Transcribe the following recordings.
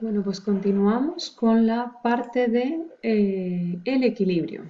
Bueno, pues continuamos con la parte de eh, el equilibrio.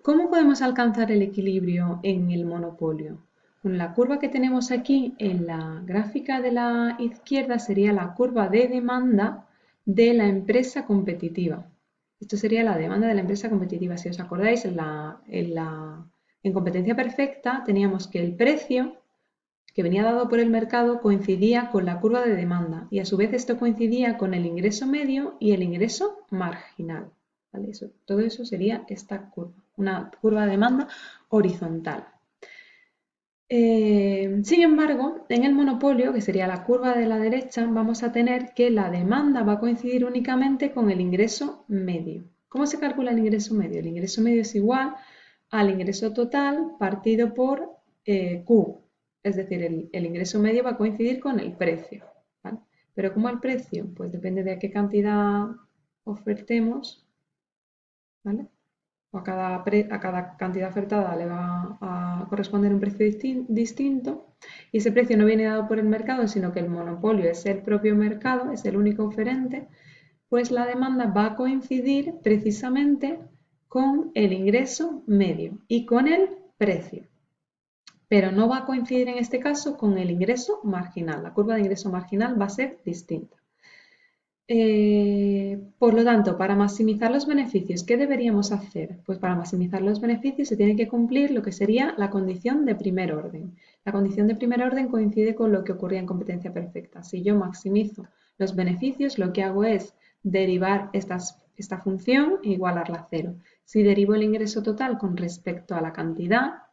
¿Cómo podemos alcanzar el equilibrio en el monopolio? Con la curva que tenemos aquí en la gráfica de la izquierda sería la curva de demanda de la empresa competitiva. Esto sería la demanda de la empresa competitiva. Si os acordáis, en, la, en competencia perfecta teníamos que el precio que venía dado por el mercado coincidía con la curva de demanda y a su vez esto coincidía con el ingreso medio y el ingreso marginal. todo eso sería esta curva, una curva de demanda horizontal. Eh, sin embargo, en el monopolio, que sería la curva de la derecha, vamos a tener que la demanda va a coincidir únicamente con el ingreso medio. ¿Cómo se calcula el ingreso medio? El ingreso medio es igual al ingreso total partido por eh, Q, es decir, el, ingreso medio va a coincidir con el precio. Pero ¿cómo el precio? Pues depende de qué cantidad ofertemos. O a cada, a cada cantidad ofertada le va a corresponder un precio distinto. Y ese precio no viene dado por el mercado, sino que el monopolio es el propio mercado, es el único oferente. Pues la demanda va a coincidir precisamente con el ingreso medio y con el precio pero no va a coincidir en este caso con el ingreso marginal. La curva de ingreso marginal va a ser distinta. Eh, por lo tanto, para maximizar los beneficios, ¿qué deberíamos hacer? Pues para maximizar los beneficios se tiene que cumplir lo que sería la condición de primer orden. La condición de primer orden coincide con lo que ocurría en competencia perfecta. Si yo maximizo los beneficios, lo que hago es derivar esta función e igualarla a cero. Si derivo el ingreso total con respecto a la cantidad,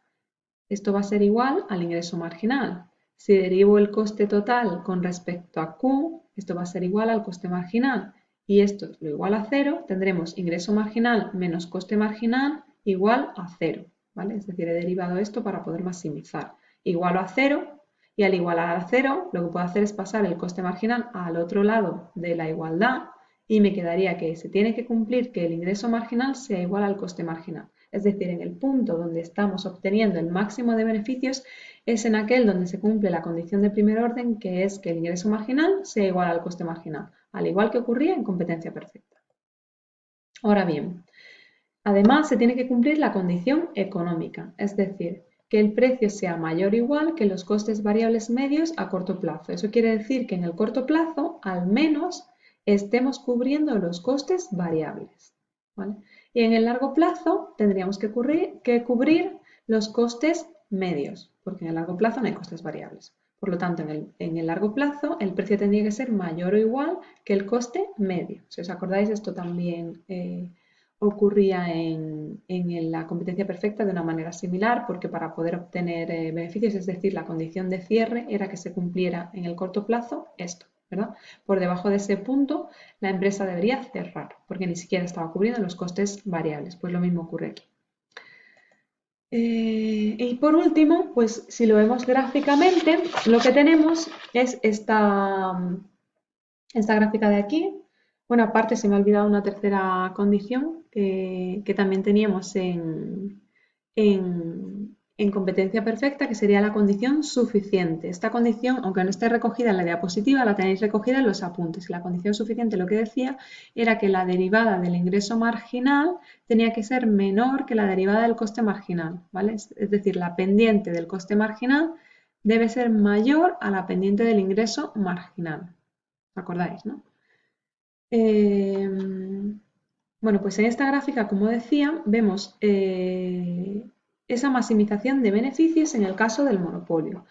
esto va a ser igual al ingreso marginal. Si derivo el coste total con respecto a Q, esto va a ser igual al coste marginal. Y esto lo igual a cero, tendremos ingreso marginal menos coste marginal igual a cero. ¿vale? Es decir, he derivado esto para poder maximizar. Igualo a cero y al igualar a cero lo que puedo hacer es pasar el coste marginal al otro lado de la igualdad y me quedaría que se tiene que cumplir que el ingreso marginal sea igual al coste marginal es decir, en el punto donde estamos obteniendo el máximo de beneficios, es en aquel donde se cumple la condición de primer orden, que es que el ingreso marginal sea igual al coste marginal, al igual que ocurría en competencia perfecta. Ahora bien, además se tiene que cumplir la condición económica, es decir, que el precio sea mayor o igual que los costes variables medios a corto plazo. Eso quiere decir que en el corto plazo, al menos, estemos cubriendo los costes variables. Y en el largo plazo tendríamos que cubrir, los costes medios, porque en el largo plazo no hay costes variables. Por lo tanto, en el, largo plazo el precio tendría que ser mayor o igual que el coste medio. Si os acordáis, esto también eh, ocurría en, la competencia perfecta de una manera similar, porque para poder obtener eh, beneficios, es decir, la condición de cierre era que se cumpliera en el corto plazo esto. Por debajo de ese punto, la empresa debería cerrar, porque ni siquiera estaba cubriendo los costes variables. Pues lo mismo ocurre aquí. Eh, y por último, pues si lo vemos gráficamente, lo que tenemos es esta, esta gráfica de aquí. Bueno, aparte se me ha olvidado una tercera condición que también teníamos en, en competencia perfecta, que sería la condición suficiente. Esta condición, aunque no esté recogida en la diapositiva, la tenéis recogida en los apuntes. La condición suficiente lo que decía era que la derivada del ingreso marginal tenía que ser menor que la derivada del coste marginal, ¿vale? Es decir, la pendiente del coste marginal debe ser mayor a la pendiente del ingreso marginal. ¿Os acordáis, no? Eh, bueno, pues en esta gráfica, como decía, vemos eh, esa maximización de beneficios en el caso del monopolio.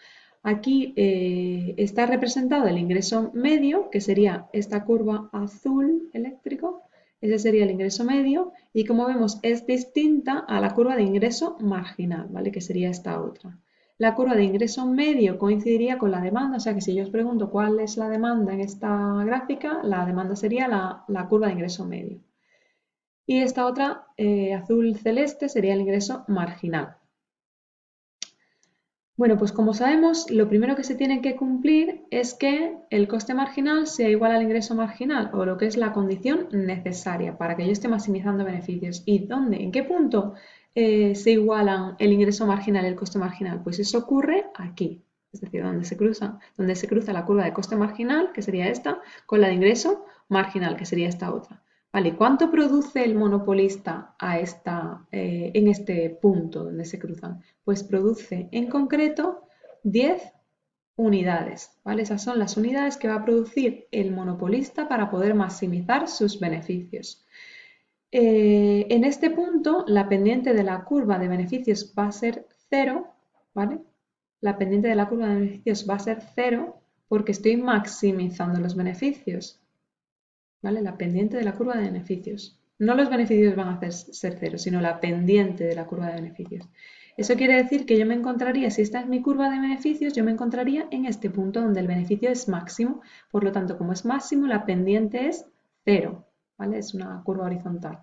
Aquí eh, está representado el ingreso medio, que sería esta curva azul eléctrico, ese sería el ingreso medio, y como vemos es distinta a la curva de ingreso marginal, ¿vale? que sería esta otra. La curva de ingreso medio coincidiría con la demanda, o sea que si yo os pregunto cuál es la demanda en esta gráfica, la demanda sería la curva de ingreso medio. Y esta otra, eh, azul celeste, sería el ingreso marginal. Bueno, pues como sabemos, lo primero que se tiene que cumplir es que el coste marginal sea igual al ingreso marginal, o lo que es la condición necesaria para que yo esté maximizando beneficios. ¿Y dónde? ¿En qué punto eh, se igualan el ingreso marginal y el coste marginal? Pues eso ocurre aquí. es decir, donde se, cruza, donde se cruza la curva de coste marginal, que sería esta, con la de ingreso marginal, que sería esta otra. Vale, ¿cuánto produce el monopolista a eh, en este punto donde se cruzan? Pues produce en concreto 10 unidades, ¿vale? Esas son las unidades que va a producir el monopolista para poder maximizar sus beneficios. Eh, en este punto, la pendiente de la curva de beneficios va a ser cero, ¿vale? La pendiente de la curva de beneficios va a ser cero porque estoy maximizando los beneficios, ¿vale? La pendiente de la curva de beneficios. No los beneficios van a ser cero, sino la pendiente de la curva de beneficios. Eso quiere decir que yo me encontraría, si esta es mi curva de beneficios, yo me encontraría en este punto donde el beneficio es máximo. Por lo tanto, como es máximo, la pendiente es cero, ¿vale? Es una curva horizontal.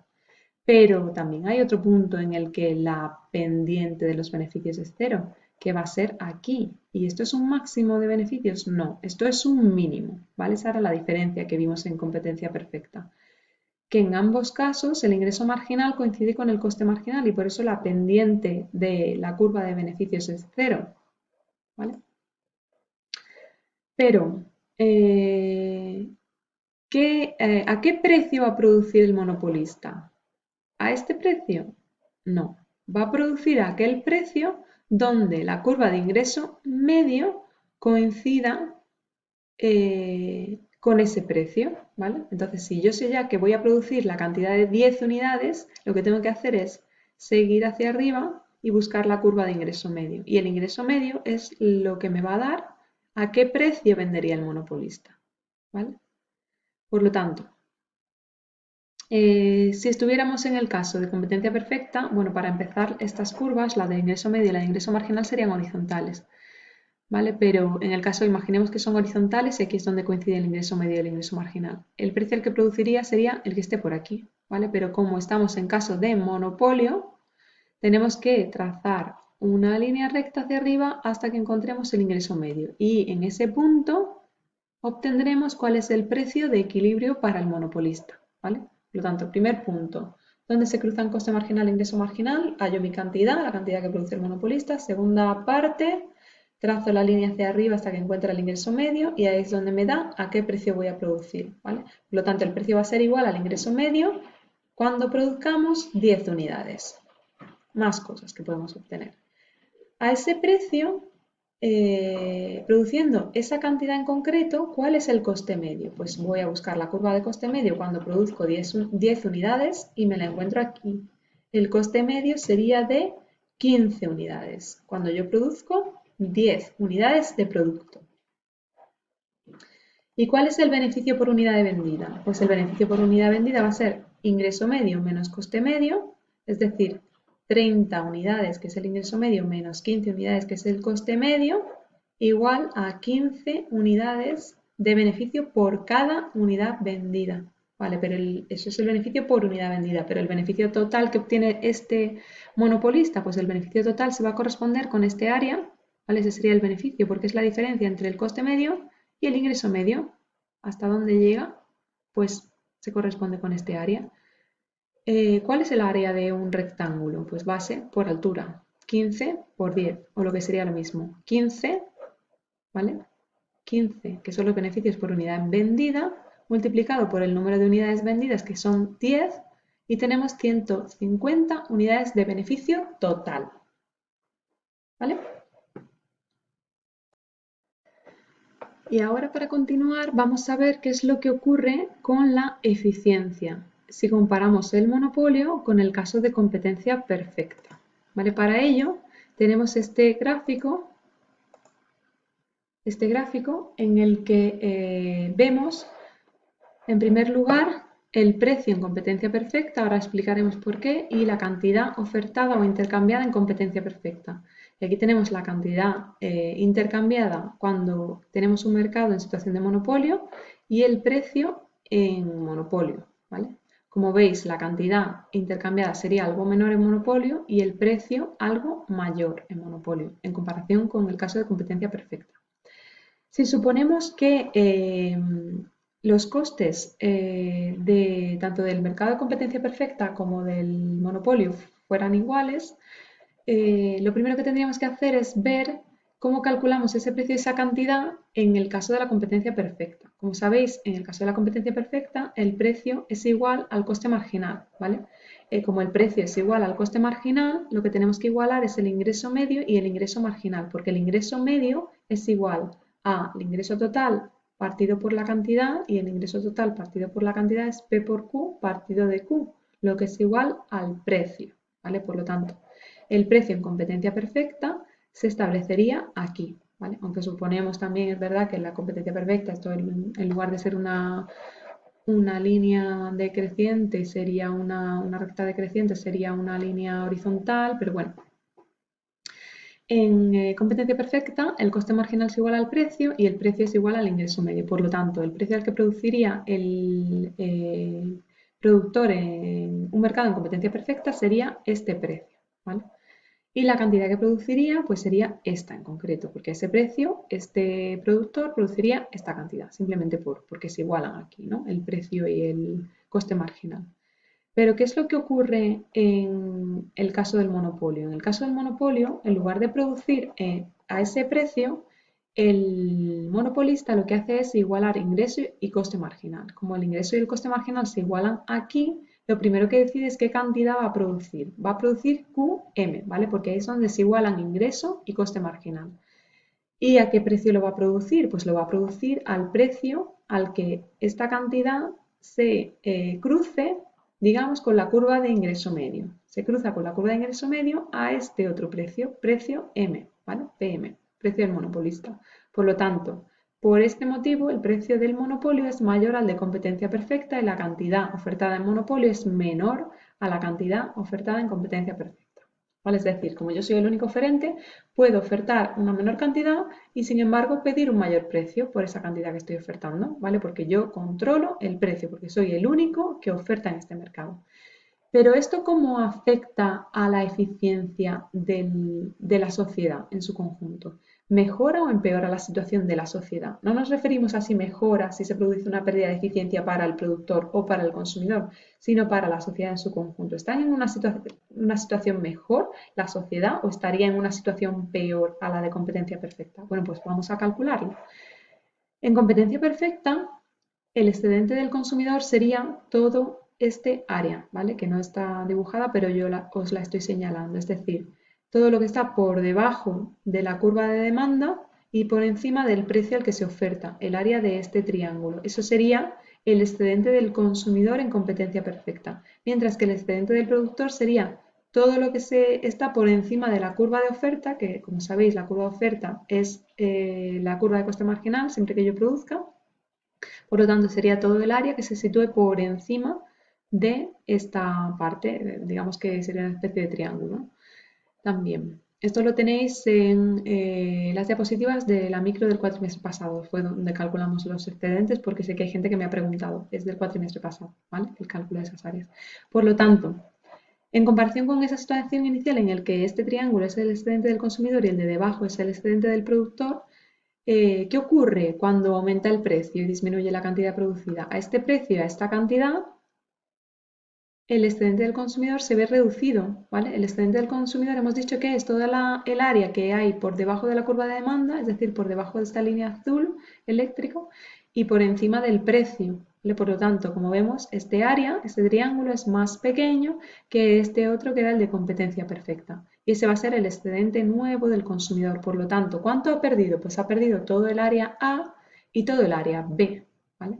Pero también hay otro punto en el que la pendiente de los beneficios es cero, que va a ser aquí. ¿Y esto es un máximo de beneficios? No, esto es un mínimo, ¿vale? Esa era la diferencia que vimos en competencia perfecta. Que en ambos casos el ingreso marginal coincide con el coste marginal y por eso la pendiente de la curva de beneficios es cero, ¿vale? Pero, eh, eh, ¿a qué precio va a producir el monopolista? ¿A este precio? No. Va a producir aquel precio donde la curva de ingreso medio coincida eh, con ese precio, ¿vale? Entonces, si yo sé ya que voy a producir la cantidad de 10 unidades, lo que tengo que hacer es seguir hacia arriba y buscar la curva de ingreso medio. Y el ingreso medio es lo que me va a dar a qué precio vendería el monopolista, ¿vale? Por lo tanto, eh, si estuviéramos en el caso de competencia perfecta, bueno, para empezar, estas curvas, la de ingreso medio y la de ingreso marginal, serían horizontales. ¿Vale? Pero en el caso, imaginemos que son horizontales y aquí es donde coincide el ingreso medio y el ingreso marginal. El precio que produciría sería el que esté por aquí, ¿vale? Pero como estamos en caso de monopolio, tenemos que trazar una línea recta hacia arriba hasta que encontremos el ingreso medio. Y en ese punto obtendremos cuál es el precio de equilibrio para el monopolista. ¿vale? Por lo tanto, primer punto, ¿dónde se cruzan coste marginal e ingreso marginal? Hallo mi cantidad, la cantidad que produce el monopolista. Segunda parte, trazo la línea hacia arriba hasta que encuentre el ingreso medio y ahí es donde me da a qué precio voy a producir. ¿vale? Por lo tanto, el precio va a ser igual al ingreso medio cuando produzcamos 10 unidades. Más cosas que podemos obtener. A ese precio eh, produciendo esa cantidad en concreto, ¿cuál es el coste medio? Pues voy a buscar la curva de coste medio cuando produzco 10, 10 unidades y me la encuentro aquí. El coste medio sería de 15 unidades, cuando yo produzco 10 unidades de producto. ¿Y cuál es el beneficio por unidad de vendida? Pues el beneficio por unidad vendida va a ser ingreso medio menos coste medio, es decir, 30 unidades, que es el ingreso medio, menos 15 unidades, que es el coste medio, igual a 15 unidades de beneficio por cada unidad vendida. Vale, pero eso es el beneficio por unidad vendida, pero el beneficio total que obtiene este monopolista, pues el beneficio total se va a corresponder con este área, ¿vale? Ese sería el beneficio, porque es la diferencia entre el coste medio y el ingreso medio. ¿Hasta dónde llega? Pues se corresponde con este área. Eh, ¿Cuál es el área de un rectángulo? Pues base por altura. 15 por 10, o lo que sería lo mismo. 15, ¿vale? 15, que son los beneficios por unidad vendida, multiplicado por el número de unidades vendidas, que son 10, y tenemos 150 unidades de beneficio total. ¿Vale? Y ahora para continuar vamos a ver qué es lo que ocurre con la eficiencia si comparamos el monopolio con el caso de competencia perfecta. ¿Vale? Para ello tenemos este gráfico, este gráfico en el que eh, vemos, en primer lugar, el precio en competencia perfecta, ahora explicaremos por qué, y la cantidad ofertada o intercambiada en competencia perfecta. Y aquí tenemos la cantidad eh, intercambiada cuando tenemos un mercado en situación de monopolio y el precio en monopolio. ¿vale? Como veis, la cantidad intercambiada sería algo menor en monopolio y el precio algo mayor en monopolio, en comparación con el caso de competencia perfecta. Si suponemos que eh, los costes eh, de, tanto del mercado de competencia perfecta como del monopolio fueran iguales, eh, lo primero que tendríamos que hacer es ver ¿Cómo calculamos ese precio y esa cantidad en el caso de la competencia perfecta? Como sabéis, en el caso de la competencia perfecta, el precio es igual al coste marginal, ¿vale? Eh, como el precio es igual al coste marginal, lo que tenemos que igualar es el ingreso medio y el ingreso marginal, porque el ingreso medio es igual al ingreso total partido por la cantidad y el ingreso total partido por la cantidad es P por Q partido de Q, lo que es igual al precio, ¿vale? Por lo tanto, el precio en competencia perfecta se establecería aquí. ¿vale? Aunque suponemos también, es verdad, que la competencia perfecta, esto en, lugar de ser una, una línea decreciente, sería una, una recta decreciente, sería una línea horizontal, pero bueno, en eh, competencia perfecta, el coste marginal es igual al precio y el precio es igual al ingreso medio. Por lo tanto, el precio al que produciría el eh, productor en un mercado en competencia perfecta sería este precio. Y la cantidad que produciría pues sería esta en concreto, porque a ese precio este productor produciría esta cantidad, simplemente por, porque se igualan aquí, ¿no? El precio y el coste marginal. Pero ¿qué es lo que ocurre en el caso del monopolio? En el caso del monopolio, en lugar de producir eh, a ese precio, el monopolista lo que hace es igualar ingreso y coste marginal. Como el ingreso y el coste marginal se igualan aquí, lo primero que decide es qué cantidad va a producir. Va a producir QM, ¿vale? Porque ahí es donde se igualan ingreso y coste marginal. ¿Y a qué precio lo va a producir? Pues lo va a producir al precio al que esta cantidad se eh, cruce, digamos, con la curva de ingreso medio. Se cruza con la curva de ingreso medio a este otro precio, precio M, ¿vale? PM, precio del monopolista. Por lo tanto, por este motivo, el precio del monopolio es mayor al de competencia perfecta y la cantidad ofertada en monopolio es menor a la cantidad ofertada en competencia perfecta. ¿Vale? Es decir, como yo soy el único oferente, puedo ofertar una menor cantidad y sin embargo pedir un mayor precio por esa cantidad que estoy ofertando, ¿vale? Porque yo controlo el precio, porque soy el único que oferta en este mercado. Pero esto cómo afecta a la eficiencia de la sociedad en su conjunto. ¿Mejora o empeora la situación de la sociedad? No nos referimos a si mejora, si se produce una pérdida de eficiencia para el productor o para el consumidor, sino para la sociedad en su conjunto. ¿Está en una, una situación mejor la sociedad o estaría en una situación peor a la de competencia perfecta? Bueno, pues vamos a calcularlo. En competencia perfecta, el excedente del consumidor sería todo este área, ¿vale? Que no está dibujada, pero yo os la estoy señalando. Es decir, todo lo que está por debajo de la curva de demanda y por encima del precio al que se oferta, el área de este triángulo. Eso sería el excedente del consumidor en competencia perfecta, mientras que el excedente del productor sería todo lo que se está por encima de la curva de oferta, que como sabéis la curva de oferta es eh, la curva de coste marginal siempre que yo produzca, por lo tanto sería todo el área que se sitúe por encima de esta parte, digamos que sería una especie de triángulo también. Esto lo tenéis en eh, las diapositivas de la micro del cuatrimestre pasado, fue donde calculamos los excedentes, porque sé que hay gente que me ha preguntado, es del cuatrimestre pasado, ¿vale? El cálculo de esas áreas. Por lo tanto, en comparación con esa situación inicial en el que este triángulo es el excedente del consumidor y el de debajo es el excedente del productor, eh, ¿qué ocurre cuando aumenta el precio y disminuye la cantidad producida? A este precio, a esta cantidad, el excedente del consumidor se ve reducido, ¿vale? El excedente del consumidor hemos dicho que es toda el área que hay por debajo de la curva de demanda, es decir, por debajo de esta línea azul eléctrico y por encima del precio. Por lo tanto, como vemos, este área, este triángulo es más pequeño que este otro que era el de competencia perfecta. Y ese va a ser el excedente nuevo del consumidor. Por lo tanto, ¿cuánto ha perdido? Pues ha perdido todo el área A y todo el área B. ¿vale?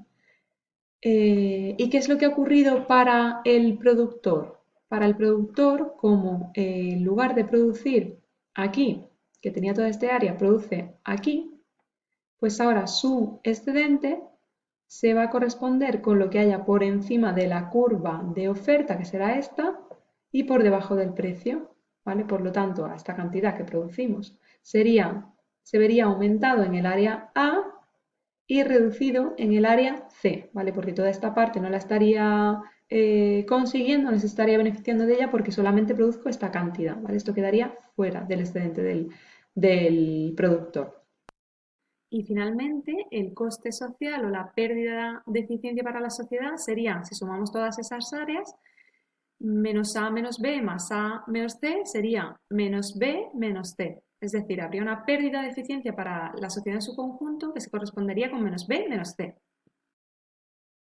Eh, ¿Y qué es lo que ha ocurrido para el productor? Para el productor, como eh, en lugar de producir aquí, que tenía toda este área, produce aquí, pues ahora su excedente se va a corresponder con lo que haya por encima de la curva de oferta, que será esta, y por debajo del precio, ¿vale? Por lo tanto, a esta cantidad que producimos sería, se vería aumentado en el área A y reducido en el área C, ¿vale? Porque toda esta parte no la estaría eh, consiguiendo, no se estaría beneficiando de ella porque solamente produzco esta cantidad, ¿vale? Esto quedaría fuera del excedente del, del productor. Y finalmente, el coste social o la pérdida de eficiencia para la sociedad sería, si sumamos todas esas áreas, menos A menos B más A menos C sería menos B menos C. Es decir, habría una pérdida de eficiencia para la sociedad en su conjunto que se correspondería con menos B menos C.